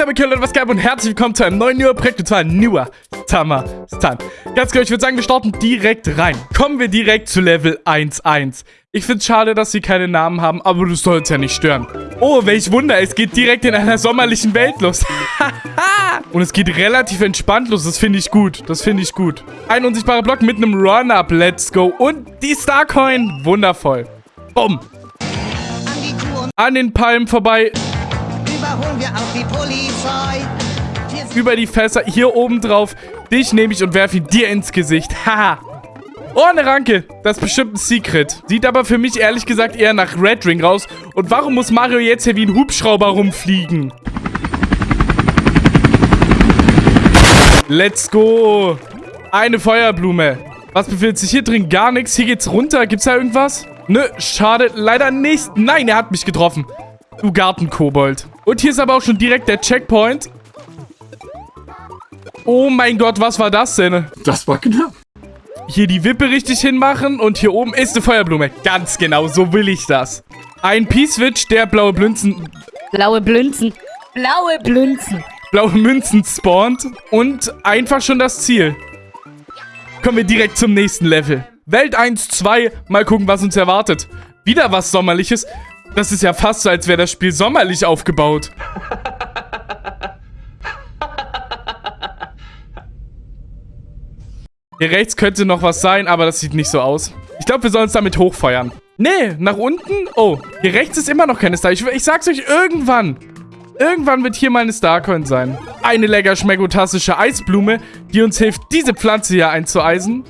damit Leute, was geil und herzlich willkommen zu einem neuen newer Projekt und zwar Newer Summer Stan. Ganz genau, ich würde sagen, wir starten direkt rein. Kommen wir direkt zu Level 1.1. Ich finde es schade, dass sie keine Namen haben, aber das soll uns ja nicht stören. Oh, welch Wunder, es geht direkt in einer sommerlichen Welt los. und es geht relativ entspannt los, das finde ich gut. Das finde ich gut. Ein unsichtbarer Block mit einem Run-Up, let's go. Und die Starcoin, wundervoll. Bumm. An den Palmen vorbei überholen Über die Fässer, hier oben drauf. Dich nehme ich und werfe ihn dir ins Gesicht. Haha. Oh, eine Ranke. Das ist bestimmt ein Secret. Sieht aber für mich ehrlich gesagt eher nach Red Ring raus. Und warum muss Mario jetzt hier wie ein Hubschrauber rumfliegen? Let's go. Eine Feuerblume. Was befindet sich hier drin? Gar nichts. Hier geht's runter. Gibt's da irgendwas? Nö, schade. Leider nicht. Nein, er hat mich getroffen. Du Gartenkobold. Und hier ist aber auch schon direkt der Checkpoint. Oh mein Gott, was war das denn? Das war knapp. Hier die Wippe richtig hinmachen und hier oben ist eine Feuerblume. Ganz genau, so will ich das. Ein P-Switch, der blaue Blünzen... Blaue Blünzen. Blaue Blünzen. Blaue Münzen spawnt und einfach schon das Ziel. Kommen wir direkt zum nächsten Level. Welt 1, 2. Mal gucken, was uns erwartet. Wieder was Sommerliches. Das ist ja fast so, als wäre das Spiel sommerlich aufgebaut. Hier rechts könnte noch was sein, aber das sieht nicht so aus. Ich glaube, wir sollen uns damit hochfeuern. Nee, nach unten? Oh, hier rechts ist immer noch keine Star. Ich, ich sag's euch, irgendwann. Irgendwann wird hier mal eine Starcoin sein. Eine lecker schmeckotastische Eisblume, die uns hilft, diese Pflanze hier einzueisen.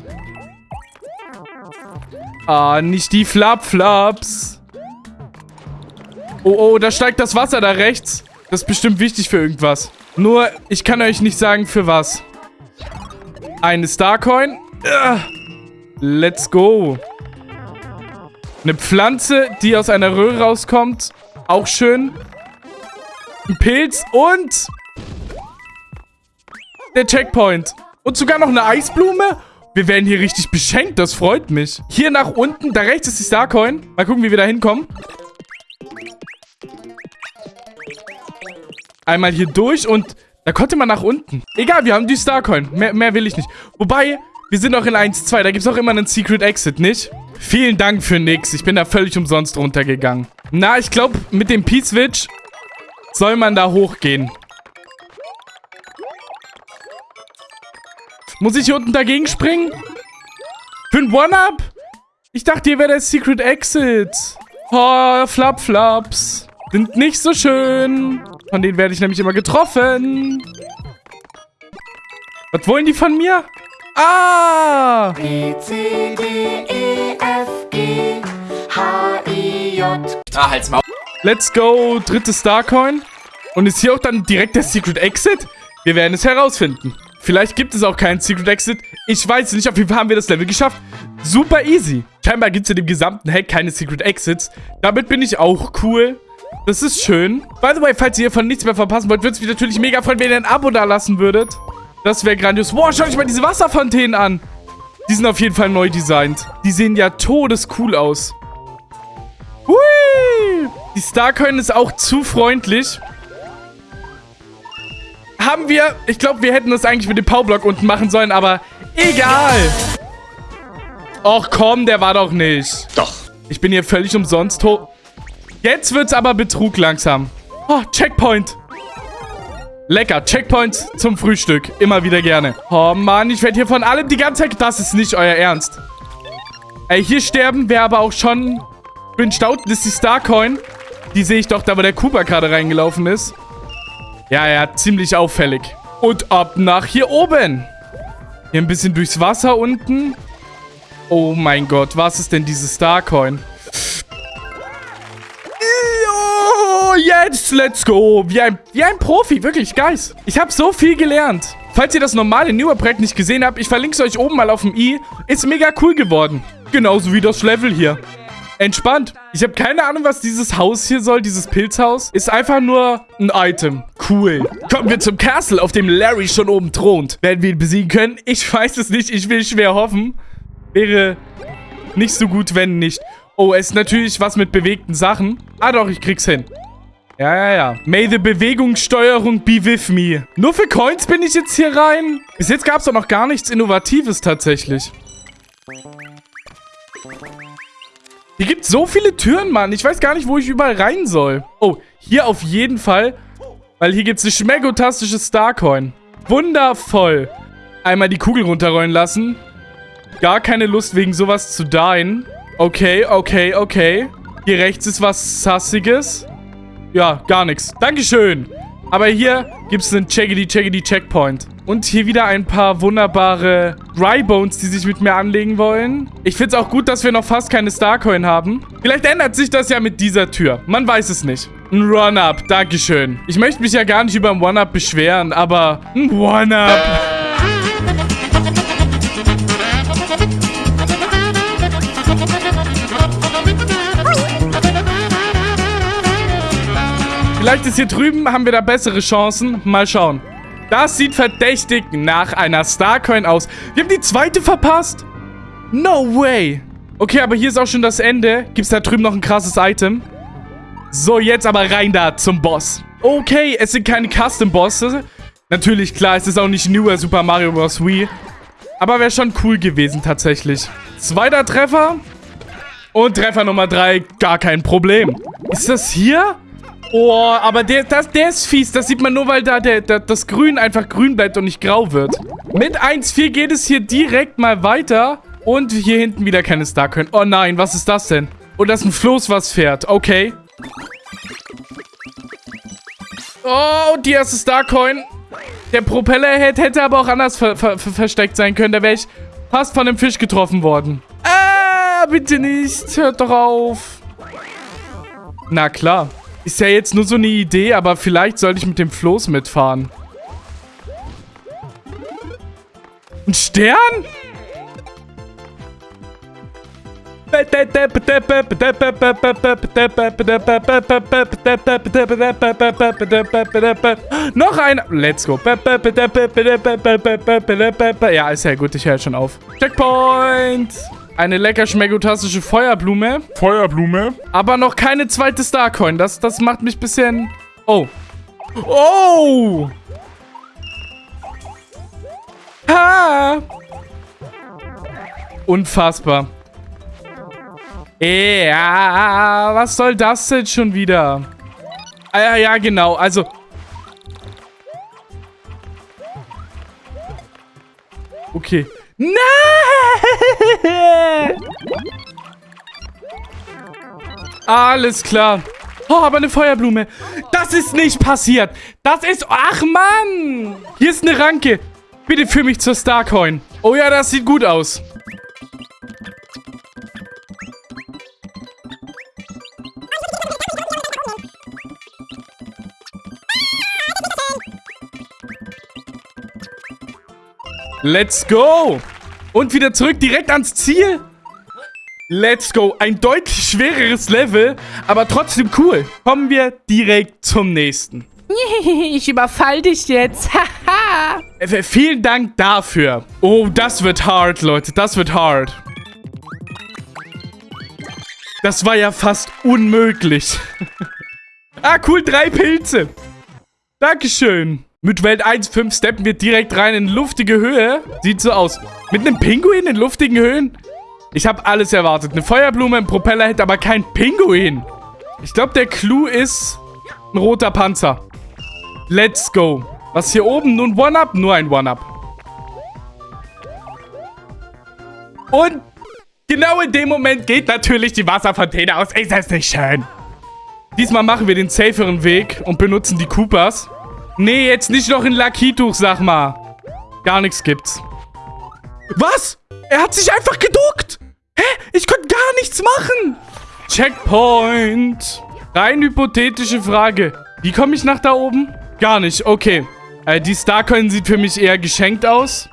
Ah, nicht die Flap-Flaps. Oh, oh, da steigt das Wasser da rechts. Das ist bestimmt wichtig für irgendwas. Nur, ich kann euch nicht sagen, für was. Eine Starcoin. Let's go. Eine Pflanze, die aus einer Röhre rauskommt. Auch schön. Ein Pilz und... Der Checkpoint. Und sogar noch eine Eisblume. Wir werden hier richtig beschenkt. Das freut mich. Hier nach unten. Da rechts ist die Starcoin. Mal gucken, wie wir da hinkommen. Einmal hier durch und da konnte man nach unten. Egal, wir haben die Starcoin. Mehr, mehr will ich nicht. Wobei, wir sind noch in 1-2. Da gibt es auch immer einen Secret Exit, nicht? Vielen Dank für nix. Ich bin da völlig umsonst runtergegangen. Na, ich glaube, mit dem P-Switch soll man da hochgehen. Muss ich hier unten dagegen springen? Für ein One-Up? Ich dachte, hier wäre der Secret Exit. Oh, Flap-Flaps. Sind nicht so schön. Von denen werde ich nämlich immer getroffen. Was wollen die von mir? Ah! B, C, D, E, F, G, H, I, J. Ah, halt's mal. Let's go. Dritte Starcoin. Und ist hier auch dann direkt der Secret Exit? Wir werden es herausfinden. Vielleicht gibt es auch keinen Secret Exit. Ich weiß nicht. Auf jeden Fall haben wir das Level geschafft. Super easy. Scheinbar gibt es in dem gesamten Hack keine Secret Exits. Damit bin ich auch cool. Das ist schön. By the way, falls ihr hiervon nichts mehr verpassen wollt, würde es mich natürlich mega freuen, wenn ihr ein Abo da lassen würdet. Das wäre grandios. Boah, schaut euch mal diese Wasserfontänen an. Die sind auf jeden Fall neu designt. Die sehen ja todescool aus. Hui! Die Starcoin ist auch zu freundlich. Haben wir... Ich glaube, wir hätten das eigentlich mit dem Powerblock unten machen sollen, aber egal. Och komm, der war doch nicht. Doch. Ich bin hier völlig umsonst hoch... Jetzt wird's aber Betrug langsam. Oh, Checkpoint. Lecker. Checkpoint zum Frühstück. Immer wieder gerne. Oh Mann, ich werde hier von allem die ganze Zeit... Das ist nicht euer Ernst. Ey, hier sterben wäre aber auch schon... Ich bin staut. Das ist die Starcoin. Die sehe ich doch, da wo der Cooper gerade reingelaufen ist. Ja, ja, ziemlich auffällig. Und ab nach hier oben. Hier ein bisschen durchs Wasser unten. Oh mein Gott, was ist denn diese Starcoin? Jetzt, let's go. Wie ein, wie ein Profi, wirklich, guys. Ich habe so viel gelernt. Falls ihr das normale Newer-Projekt nicht gesehen habt, ich verlinke es euch oben mal auf dem i. Ist mega cool geworden. Genauso wie das Level hier. Entspannt. Ich habe keine Ahnung, was dieses Haus hier soll, dieses Pilzhaus. Ist einfach nur ein Item. Cool. Kommen wir zum Castle, auf dem Larry schon oben thront. Werden wir ihn besiegen können? Ich weiß es nicht. Ich will schwer hoffen. Wäre nicht so gut, wenn nicht. Oh, es ist natürlich was mit bewegten Sachen. Ah doch, ich krieg's hin. Ja, ja, ja. May the Bewegungssteuerung be with me. Nur für Coins bin ich jetzt hier rein. Bis jetzt gab es doch noch gar nichts Innovatives tatsächlich. Hier gibt so viele Türen, Mann. Ich weiß gar nicht, wo ich überall rein soll. Oh, hier auf jeden Fall. Weil hier gibt es eine schmeckotastische Starcoin. Wundervoll. Einmal die Kugel runterrollen lassen. Gar keine Lust, wegen sowas zu dien. Okay, okay, okay. Hier rechts ist was Sassiges. Ja, gar nichts. Dankeschön. Aber hier gibt es einen Checkity-Checkity-Checkpoint. Und hier wieder ein paar wunderbare Drybones, die sich mit mir anlegen wollen. Ich finde es auch gut, dass wir noch fast keine Starcoin haben. Vielleicht ändert sich das ja mit dieser Tür. Man weiß es nicht. Ein Run-Up, Dankeschön. Ich möchte mich ja gar nicht über ein One-Up beschweren, aber ein One-Up. Vielleicht ist hier drüben, haben wir da bessere Chancen. Mal schauen. Das sieht verdächtig nach einer Starcoin aus. Wir haben die zweite verpasst. No way. Okay, aber hier ist auch schon das Ende. Gibt es da drüben noch ein krasses Item? So, jetzt aber rein da zum Boss. Okay, es sind keine Custom-Bosse. Natürlich, klar, es ist auch nicht newer Super Mario Bros. Wii. Aber wäre schon cool gewesen, tatsächlich. Zweiter Treffer. Und Treffer Nummer drei, gar kein Problem. Ist das hier? Oh, aber der, das, der ist fies. Das sieht man nur, weil da der, der, das Grün einfach grün bleibt und nicht grau wird. Mit 1,4 geht es hier direkt mal weiter. Und hier hinten wieder keine Starcoin. Oh nein, was ist das denn? Und das ist ein Floß, was fährt. Okay. Oh, die erste Starcoin. Der Propellerhead hätte aber auch anders ver ver versteckt sein können. Da wäre ich fast von dem Fisch getroffen worden. Ah, bitte nicht. Hört doch auf. Na klar. Ist ja jetzt nur so eine Idee, aber vielleicht sollte ich mit dem Floß mitfahren. Ein Stern? Noch ein. Let's go. Ja, ist ja gut. Ich höre schon auf. Checkpoint. Eine lecker schmeckotastische Feuerblume. Feuerblume. Aber noch keine zweite Starcoin. Das, das macht mich ein bisschen... Oh. Oh! Ha! Unfassbar. Ja, was soll das denn schon wieder? Ah, ja, ja, genau. Also... Okay. Nein! Alles klar. Oh, aber eine Feuerblume. Das ist nicht passiert. Das ist... Ach, Mann. Hier ist eine Ranke. Bitte führ mich zur Starcoin. Oh ja, das sieht gut aus. Let's go. Und wieder zurück, direkt ans Ziel. Let's go. Ein deutlich schwereres Level, aber trotzdem cool. Kommen wir direkt zum nächsten. Ich überfall dich jetzt. Haha. Vielen Dank dafür. Oh, das wird hart, Leute. Das wird hart. Das war ja fast unmöglich. ah, cool. Drei Pilze. Dankeschön. Mit Welt 1.5 steppen wir direkt rein in luftige Höhe. Sieht so aus. Mit einem Pinguin in luftigen Höhen? Ich habe alles erwartet. Eine Feuerblume, ein Propellerhead, aber kein Pinguin. Ich glaube, der Clou ist ein roter Panzer. Let's go. Was hier oben? Nun One-Up? Nur ein One-Up. Und genau in dem Moment geht natürlich die Wasserfontäne aus. Ist das nicht schön? Diesmal machen wir den saferen Weg und benutzen die Koopas. Nee, jetzt nicht noch ein Lakituch, sag mal. Gar nichts gibt's. Was? Er hat sich einfach geduckt. Hä? Ich konnte gar nichts machen. Checkpoint. Rein hypothetische Frage. Wie komme ich nach da oben? Gar nicht. Okay. Äh, die Starcoin sieht für mich eher geschenkt aus.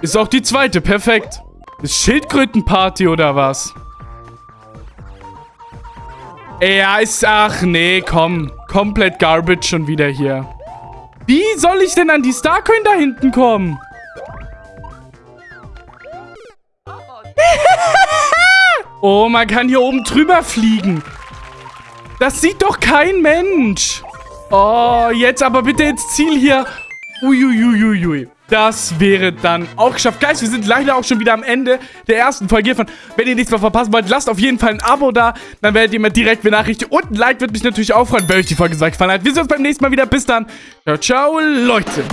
Ist auch die zweite. Perfekt. Ist Schildkrötenparty oder was? Ja, ist... Ach, nee, komm. Komplett Garbage schon wieder hier. Wie soll ich denn an die Starcoin da hinten kommen? oh, man kann hier oben drüber fliegen. Das sieht doch kein Mensch. Oh, jetzt aber bitte ins Ziel hier. Uiuiuiui. Das wäre dann auch geschafft. Guys, wir sind leider auch schon wieder am Ende der ersten Folge hiervon. Wenn ihr nichts mehr verpassen wollt, lasst auf jeden Fall ein Abo da. Dann werdet ihr mir direkt benachrichtigt. Und ein Like würde mich natürlich auch freuen, wenn euch die Folge so gefallen hat. Wir sehen uns beim nächsten Mal wieder. Bis dann. Ciao, ciao, Leute.